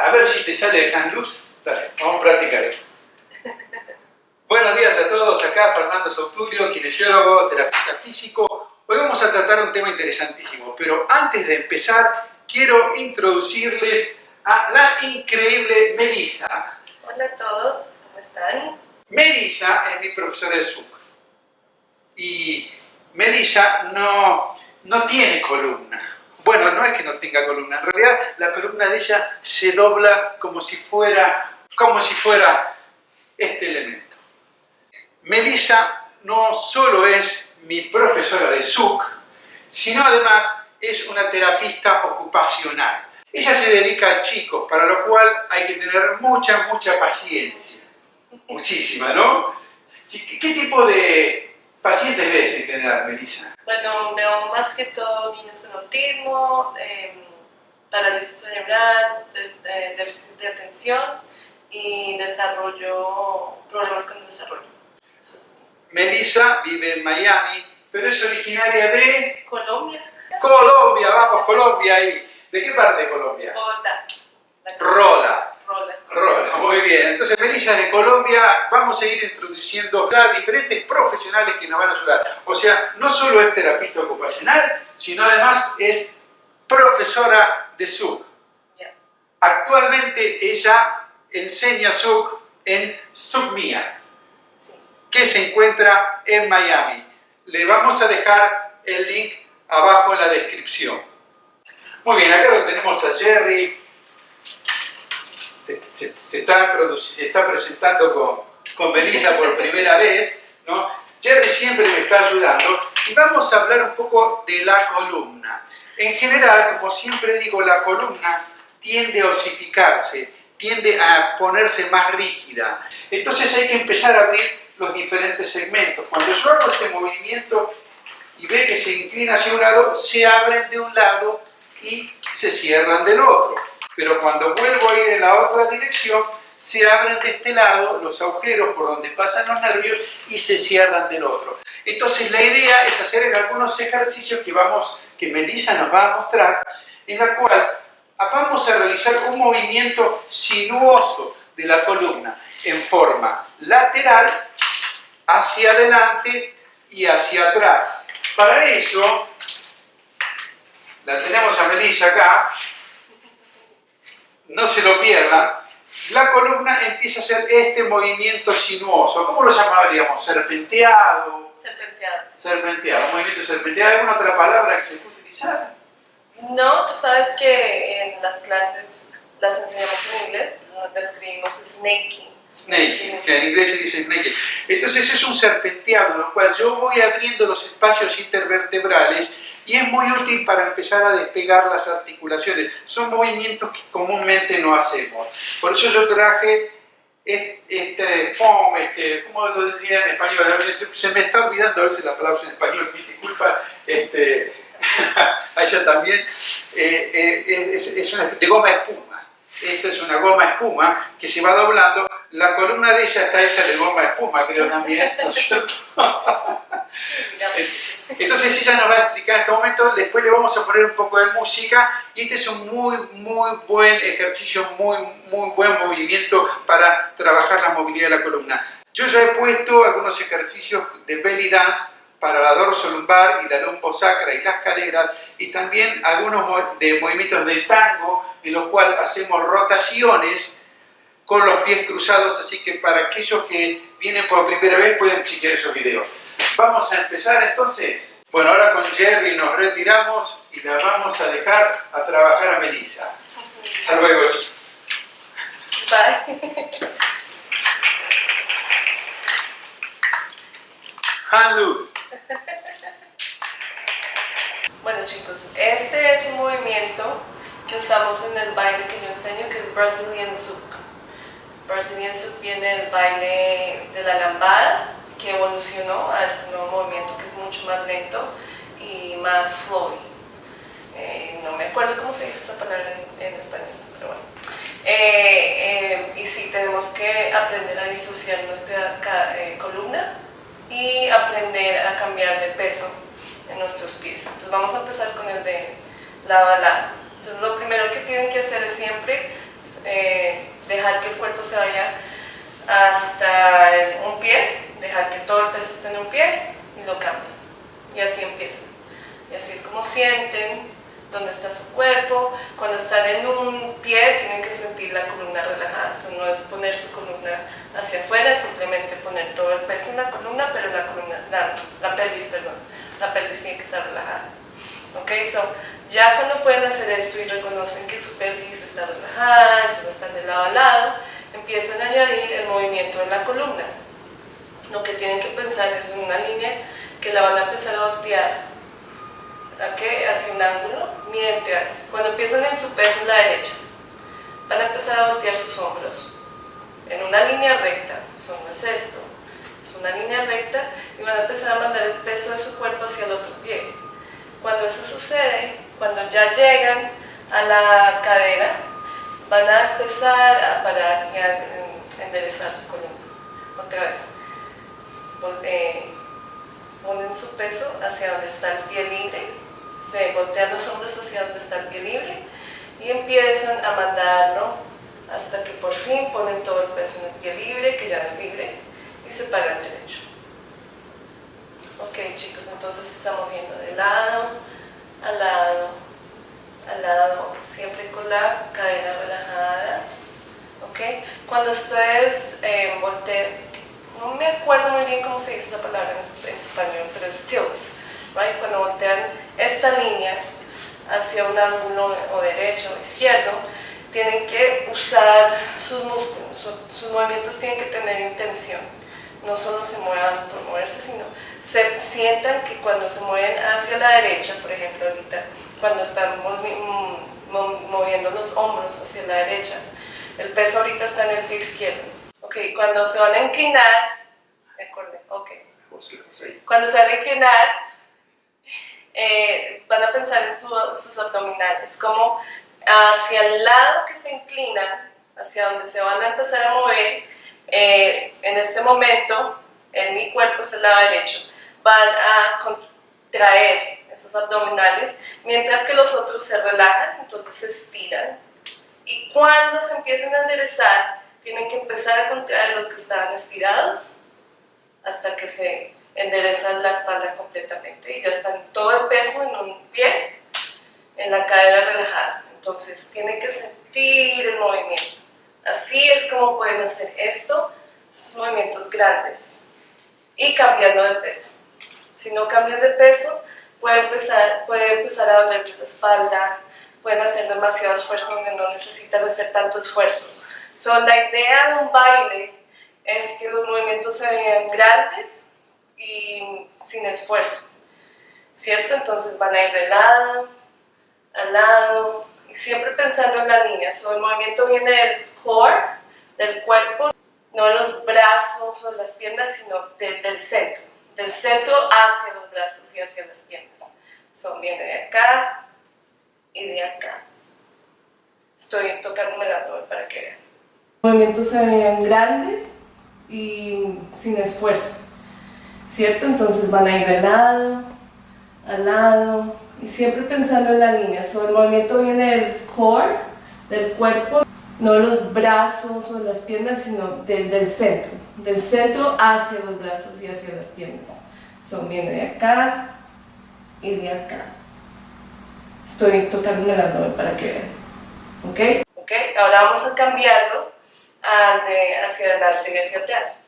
A ver si te sale de luz. Dale, vamos a practicar esto. Buenos días a todos, acá Fernando Sauturio, kinesiólogo, terapeuta físico. Hoy vamos a tratar un tema interesantísimo, pero antes de empezar quiero introducirles a la increíble Melissa. Hola a todos, ¿cómo están? Melissa es mi profesora de SUC y Melissa no, no tiene columna. Bueno, no es que no tenga columna, en realidad la columna de ella se dobla como si fuera, como si fuera este elemento. Melissa no solo es mi profesora de SUC, sino además es una terapista ocupacional. Ella se dedica a chicos, para lo cual hay que tener mucha, mucha paciencia. Muchísima, ¿no? ¿Qué tipo de pacientes ves en general, Melissa? Bueno, veo más que todo niños con autismo, eh, parálisis cerebral, eh, déficit de atención y desarrollo, problemas con desarrollo. Melissa vive en Miami, pero es originaria de... Colombia. Colombia, vamos, Colombia ahí. ¿De qué parte de Colombia? Bogotá. Rola. Rola. Rola, muy bien. Entonces, Melissa de Colombia, vamos a ir introduciendo a diferentes profesionales que nos van a ayudar. O sea, no solo es terapista ocupacional, sino además es profesora de SUC. Actualmente ella enseña SUC en SUCMIA que se encuentra en Miami. Le vamos a dejar el link abajo en la descripción. Muy bien, acá lo tenemos a Jerry. Se, está, presentando con, con Belisa por primera vez. ¿no? Jerry siempre me está ayudando y vamos a hablar un poco de la columna. En general, como siempre digo, la columna tiende a osificarse, tiende a ponerse más rígida. Entonces hay que empezar a abrir los diferentes segmentos. Cuando yo hago este movimiento y ve que se inclina hacia un lado, se abren de un lado y se cierran del otro. Pero cuando vuelvo a ir en la otra dirección, se abren de este lado los agujeros por donde pasan los nervios y se cierran del otro. Entonces la idea es hacer algunos ejercicios que, vamos, que Melissa nos va a mostrar, en la cual vamos a realizar un movimiento sinuoso de la columna en forma lateral hacia adelante y hacia atrás. Para eso, la tenemos a Melissa acá, no se lo pierdan, la columna empieza a hacer este movimiento sinuoso. ¿Cómo lo llamaríamos? ¿Serpenteado? Serpenteado. Serpenteado, un movimiento serpenteado. ¿Hay alguna otra palabra que se puede utilizar? No, tú sabes que en las clases las enseñamos en inglés, describimos snaking. Snake, que en inglés se dice snake. Entonces es un serpenteado, en el cual yo voy abriendo los espacios intervertebrales y es muy útil para empezar a despegar las articulaciones. Son movimientos que comúnmente no hacemos. Por eso yo traje este foam, este, ¿cómo lo diría en español? Se me está olvidando a veces la palabra en español, mi disculpa, este, a ella también, eh, eh, es, es una, de goma espuma. Esta es una goma espuma que se va doblando la columna de ella está hecha de goma espuma, creo también, ¿no es cierto? Entonces ella nos va a explicar en este momento, después le vamos a poner un poco de música y este es un muy, muy buen ejercicio, muy, muy buen movimiento para trabajar la movilidad de la columna. Yo ya he puesto algunos ejercicios de belly dance para la dorso lumbar y la lumbosacra y las caderas y también algunos de movimientos de tango en los cuales hacemos rotaciones con los pies cruzados, así que para aquellos que vienen por primera vez pueden chequear esos videos. Vamos a empezar entonces. Bueno, ahora con Jerry nos retiramos y la vamos a dejar a trabajar a Melissa. Hasta luego. Bye. Hand loose. Bueno chicos, este es un movimiento que usamos en el baile que yo enseño, que es Brazilian Zouk. Brazilian Zouk viene del baile de la lambada, que evolucionó a este nuevo movimiento que es mucho más lento y más flowy. Eh, no me acuerdo cómo se dice esta palabra en, español, pero bueno. Eh, eh, y sí, tenemos que aprender a disociar nuestra columna y aprender a cambiar de peso en nuestros pies. Entonces vamos a empezar con el de la bala. Entonces lo primero que tienen que hacer es siempre hasta un pie, dejar que todo el peso esté en un pie y lo cambian. Y así empiezan. Y así es como sienten dónde está su cuerpo. Cuando están en un pie tienen que sentir la columna relajada. Eso no es poner su columna hacia afuera, simplemente poner todo el peso en la columna, pero la, columna, la, pelvis, perdón, la pelvis tiene que estar relajada. Ok, so, ya cuando pueden hacer esto y reconocen que su pelvis está relajada, no están de lado a lado, empiezan a añadir el movimiento de la columna. Lo que tienen que pensar es en una línea que la van a empezar a voltear hacia un ángulo, mientras cuando empiezan en su peso en la derecha, van a empezar a voltear sus hombros en una línea recta, eso no es esto, es una línea recta y van a empezar a mandar el peso de su cuerpo hacia el otro pie. Cuando eso sucede, cuando ya llegan a la cadera, van a empezar a parar y a enderezar su columna. Otra vez. Eh, ponen su peso hacia donde está el pie libre, se voltean los hombros hacia donde está el pie libre y empiezan a mandarlo hasta que por fin ponen todo el peso en el pie libre, que ya no es libre, y se paran derecho. Ok chicos, entonces estamos yendo de lado a lado, al lado, siempre con la cadera relajada. Ok, cuando ustedes eh, voltean, no me acuerdo muy bien cómo se dice la palabra en, español, pero es tilt, right? cuando voltean esta línea hacia un ángulo o derecho o izquierdo, tienen que usar sus músculos, sus movimientos tienen que tener intención, no solo se muevan por moverse, sino se sientan que cuando se mueven hacia la derecha, por ejemplo ahorita, cuando están moviendo los hombros hacia la derecha, el peso ahorita está en el pie izquierdo, Ok, cuando se van a inclinar, recuerden, ok. Cuando se van a inclinar, eh, van a pensar en sus abdominales, como hacia el lado que se inclinan, hacia donde se van a empezar a mover, eh, en este momento, en mi cuerpo es el lado derecho, van a contraer esos abdominales, mientras que los otros se relajan, entonces se estiran. Y cuando se empiecen a enderezar, tienen que empezar a contraer los que estaban estirados hasta que se enderezan la espalda completamente y ya están todo el peso en un pie, en la cadera relajada. Entonces tienen que sentir el movimiento. Así es como pueden hacer esto, estos movimientos grandes y cambiando de peso. Si no cambian de peso, puede empezar, puede empezar a doler la espalda, pueden hacer demasiado esfuerzo donde no necesitan hacer tanto esfuerzo So, la idea de un baile es que los movimientos se vean grandes y sin esfuerzo, ¿cierto? Entonces van a ir de lado al lado y siempre pensando en la línea. So, el movimiento viene del core, del cuerpo, no los brazos o las piernas, sino del centro. Del centro hacia los brazos y hacia las piernas. Son viene de acá y de acá. Estoy tocando el abdomen para que vean movimientos se ven grandes y sin esfuerzo, ¿cierto? Entonces van a ir de lado, al lado, y siempre pensando en la línea. So, el movimiento viene del core, del cuerpo, no los brazos o las piernas, sino del, centro. Del centro hacia los brazos y hacia las piernas. So, viene de acá y de acá. Estoy tocando el abdomen para que vean. ¿Ok? ¿Ok? Ahora vamos a cambiarlo hacia adelante y hacia atrás.